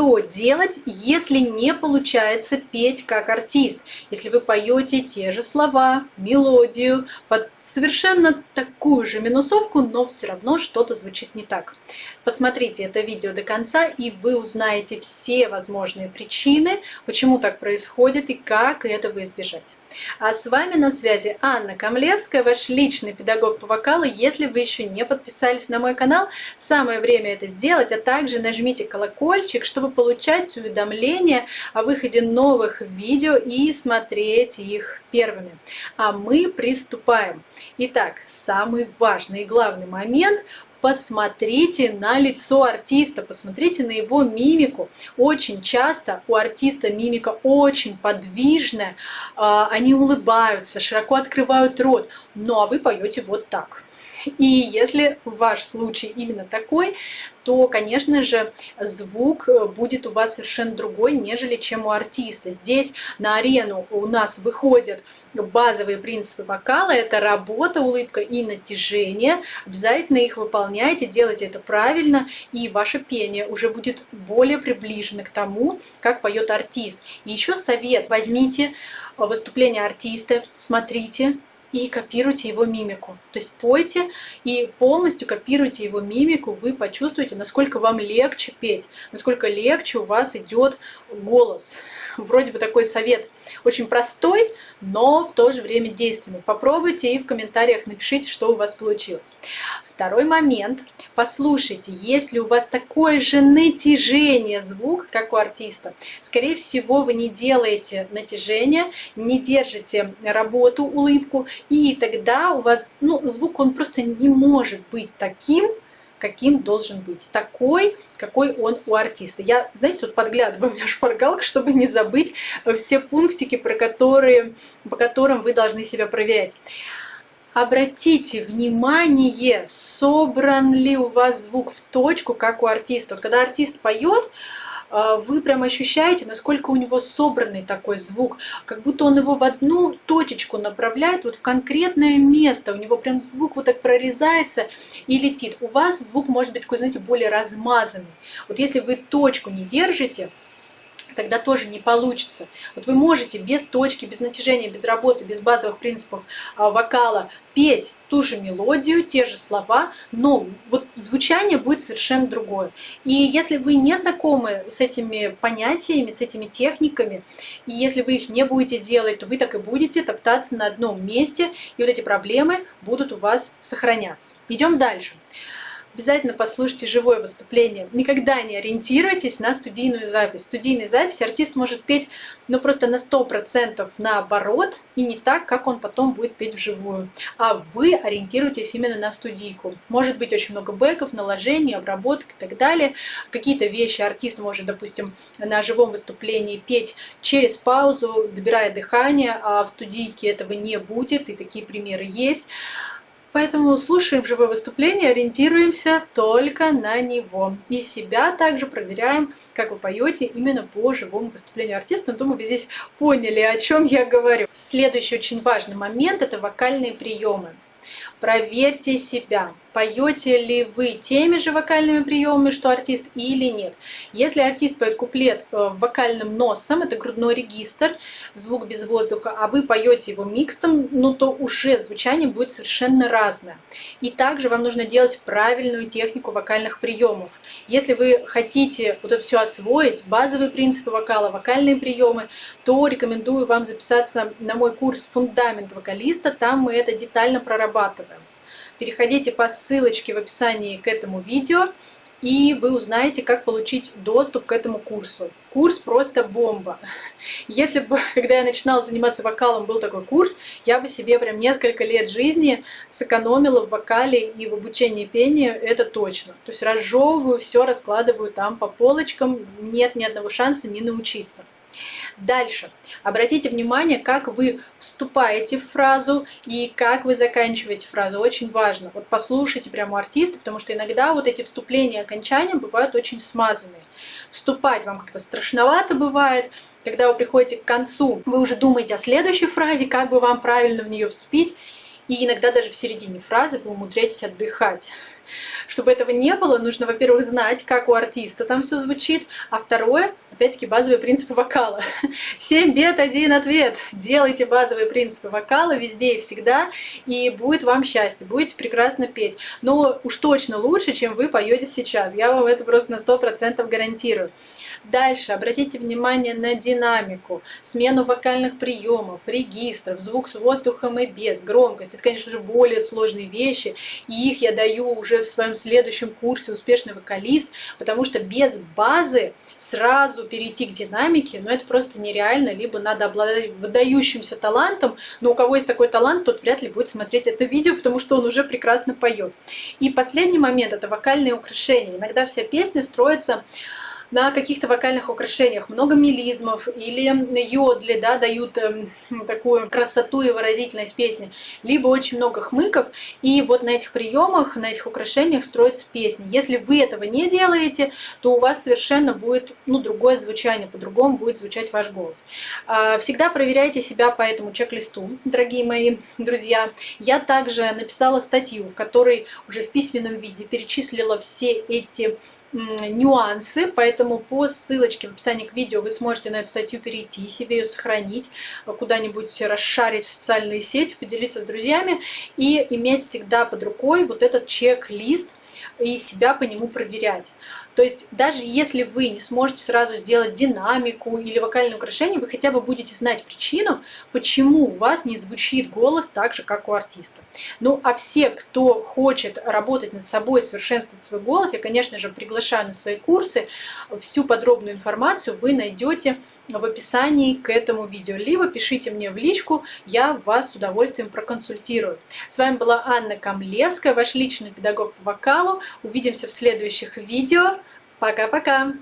что делать, если не получается петь как артист? Если вы поете те же слова, мелодию, под совершенно такую же минусовку, но все равно что-то звучит не так. Посмотрите это видео до конца, и вы узнаете все возможные причины, почему так происходит и как этого избежать. А с вами на связи Анна Камлевская, ваш личный педагог по вокалу. Если вы еще не подписались на мой канал, самое время это сделать, а также нажмите колокольчик, чтобы получать уведомления о выходе новых видео и смотреть их первыми. А мы приступаем. Итак, самый важный и главный момент посмотрите на лицо артиста, посмотрите на его мимику. Очень часто у артиста мимика очень подвижная, а, они улыбаются, широко открывают рот, ну а вы поете вот так. И если ваш случай именно такой, то, конечно же, звук будет у вас совершенно другой, нежели чем у артиста. Здесь на арену у нас выходят базовые принципы вокала. Это работа, улыбка и натяжение. Обязательно их выполняйте, делайте это правильно, и ваше пение уже будет более приближено к тому, как поет артист. И еще совет. Возьмите выступление артиста, смотрите, и копируйте его мимику. То есть пойте и полностью копируйте его мимику, вы почувствуете, насколько вам легче петь, насколько легче у вас идет голос. Вроде бы такой совет очень простой, но в то же время действенный. Попробуйте и в комментариях напишите, что у вас получилось. Второй момент. Послушайте, если у вас такое же натяжение звук, как у артиста, скорее всего, вы не делаете натяжение, не держите работу, улыбку, и тогда у вас, ну, звук, он просто не может быть таким, каким должен быть. Такой, какой он у артиста. Я, знаете, тут подглядываю у меня шпаргалка, чтобы не забыть все пунктики, про которые, по которым вы должны себя проверять. Обратите внимание, собран ли у вас звук в точку, как у артиста. Вот когда артист поет, вы прям ощущаете, насколько у него собранный такой звук, как будто он его в одну точечку направляет, вот в конкретное место, у него прям звук вот так прорезается и летит. У вас звук может быть такой, знаете, более размазанный. Вот если вы точку не держите, тогда тоже не получится. Вот вы можете без точки, без натяжения, без работы, без базовых принципов а, вокала петь ту же мелодию, те же слова, но вот звучание будет совершенно другое. И если вы не знакомы с этими понятиями, с этими техниками, и если вы их не будете делать, то вы так и будете топтаться на одном месте, и вот эти проблемы будут у вас сохраняться. Идем дальше обязательно послушайте живое выступление. Никогда не ориентируйтесь на студийную запись. Студийной записи артист может петь ну, просто на 100% наоборот и не так, как он потом будет петь вживую. А вы ориентируйтесь именно на студийку. Может быть очень много бэков, наложений, обработок и так далее. Какие-то вещи артист может, допустим, на живом выступлении петь через паузу, добирая дыхание, а в студийке этого не будет, и такие примеры есть. Поэтому слушаем живое выступление, ориентируемся только на него. И себя также проверяем, как вы поете именно по живому выступлению артиста. Думаю, вы здесь поняли, о чем я говорю. Следующий очень важный момент – это вокальные приемы. Проверьте себя поете ли вы теми же вокальными приемами, что артист, или нет. Если артист поет куплет э, вокальным носом, это грудной регистр, звук без воздуха, а вы поете его микстом, ну то уже звучание будет совершенно разное. И также вам нужно делать правильную технику вокальных приемов. Если вы хотите вот это все освоить, базовые принципы вокала, вокальные приемы, то рекомендую вам записаться на мой курс «Фундамент вокалиста», там мы это детально прорабатываем. Переходите по ссылочке в описании к этому видео, и вы узнаете, как получить доступ к этому курсу. Курс просто бомба. Если бы, когда я начинала заниматься вокалом, был такой курс, я бы себе прям несколько лет жизни сэкономила в вокале и в обучении пения, это точно. То есть разжевываю все, раскладываю там по полочкам, нет ни одного шанса не научиться. Дальше. Обратите внимание, как вы вступаете в фразу и как вы заканчиваете фразу. Очень важно. Вот послушайте прямо артиста, потому что иногда вот эти вступления и окончания бывают очень смазанные. Вступать вам как-то страшновато бывает. Когда вы приходите к концу, вы уже думаете о следующей фразе, как бы вам правильно в нее вступить. И иногда даже в середине фразы вы умудряетесь отдыхать. Чтобы этого не было, нужно, во-первых, знать, как у артиста там все звучит, а второе, опять-таки, базовые принципы вокала. 7 бед, один ответ. Делайте базовые принципы вокала везде и всегда, и будет вам счастье, будете прекрасно петь. Но уж точно лучше, чем вы поете сейчас. Я вам это просто на 100% гарантирую. Дальше обратите внимание на динамику, смену вокальных приемов, регистров, звук с воздухом и без, громкость. Это, конечно же, более сложные вещи, и их я даю уже в своем следующем курсе «Успешный вокалист», потому что без базы сразу перейти к динамике, ну это просто нереально, либо надо обладать выдающимся талантом, но у кого есть такой талант, тот вряд ли будет смотреть это видео, потому что он уже прекрасно поет. И последний момент – это вокальные украшения. Иногда вся песня строится на каких-то вокальных украшениях, много мелизмов или йодли, да, дают э, такую красоту и выразительность песни, либо очень много хмыков, и вот на этих приемах, на этих украшениях строится песня. Если вы этого не делаете, то у вас совершенно будет ну, другое звучание, по-другому будет звучать ваш голос. А, всегда проверяйте себя по этому чек-листу, дорогие мои друзья. Я также написала статью, в которой уже в письменном виде перечислила все эти нюансы, поэтому по ссылочке в описании к видео вы сможете на эту статью перейти, себе ее сохранить, э, куда-нибудь расшарить в социальные сети, поделиться с друзьями и иметь всегда под рукой вот этот чек-лист и себя по нему проверять. То есть даже если вы не сможете сразу сделать динамику или вокальное украшение, вы хотя бы будете знать причину, почему у вас не звучит голос так же, как у артиста. Ну а все, кто хочет работать над собой, совершенствовать свой голос, я, конечно же, приглашаю на свои курсы. Всю подробную информацию вы найдете в описании к этому видео. Либо пишите мне в личку, я вас с удовольствием проконсультирую. С вами была Анна Камлевская, ваш личный педагог по вокалу. Увидимся в следующих видео. Пока-пока!